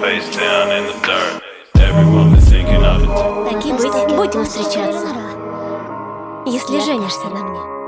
face down in the dirt Everyone is thinking of it Таким быть, будем встречаться Если женишься на мне